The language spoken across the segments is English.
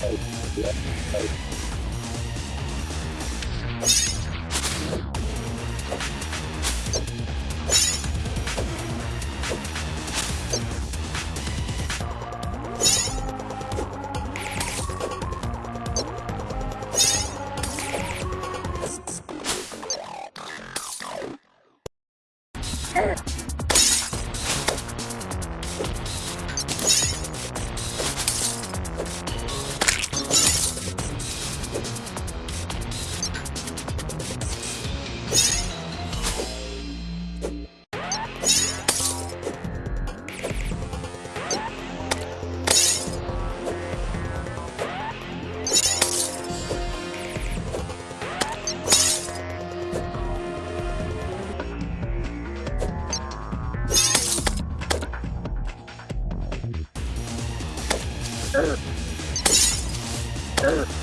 Hey, hey, hey. Uh. Uh.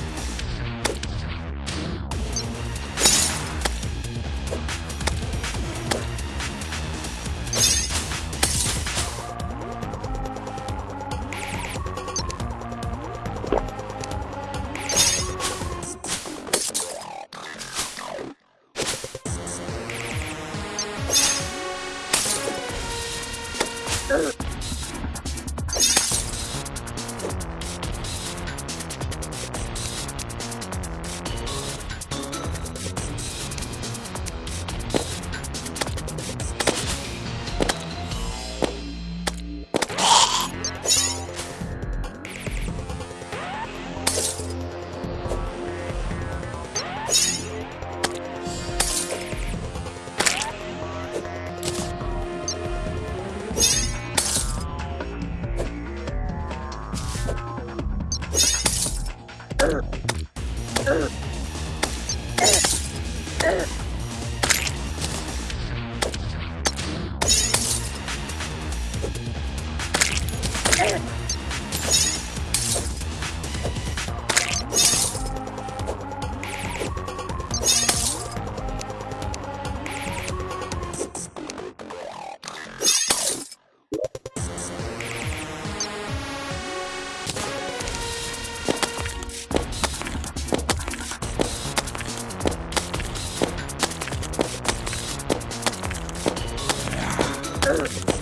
Oh,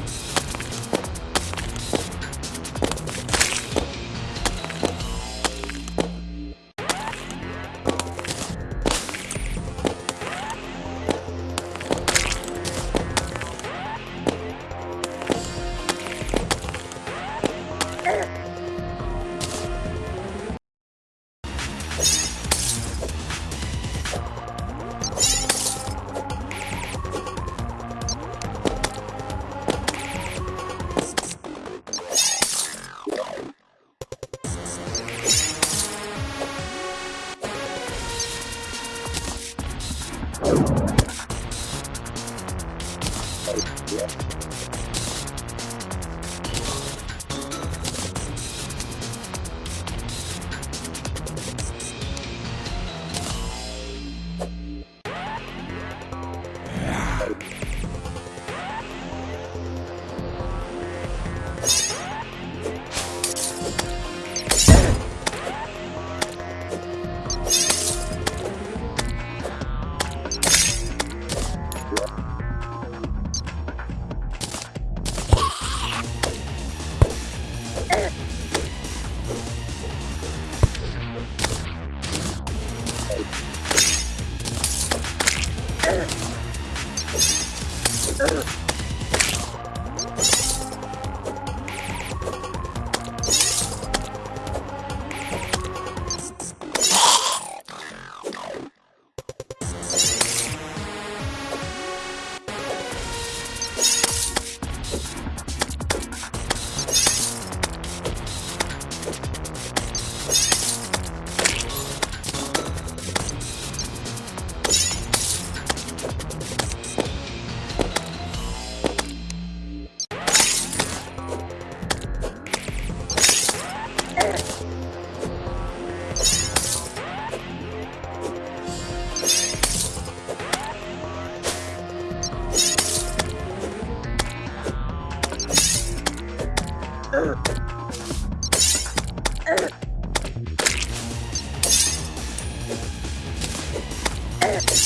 Ugh. Uh.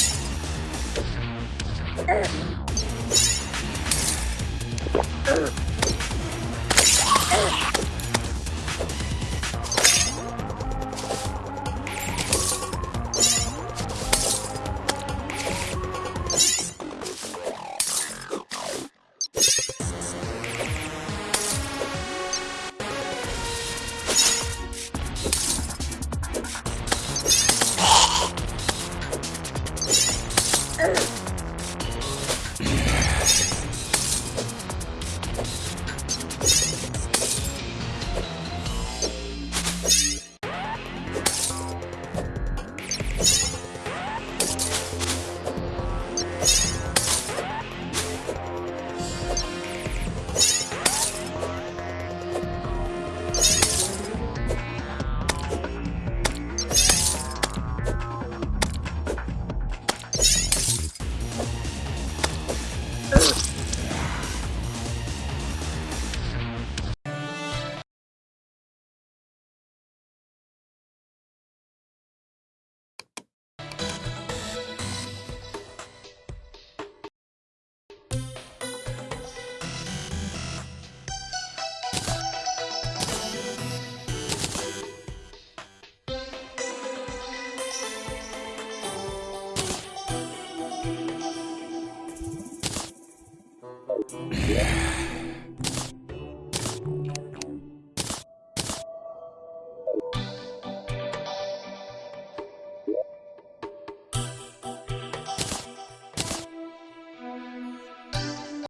Yeah.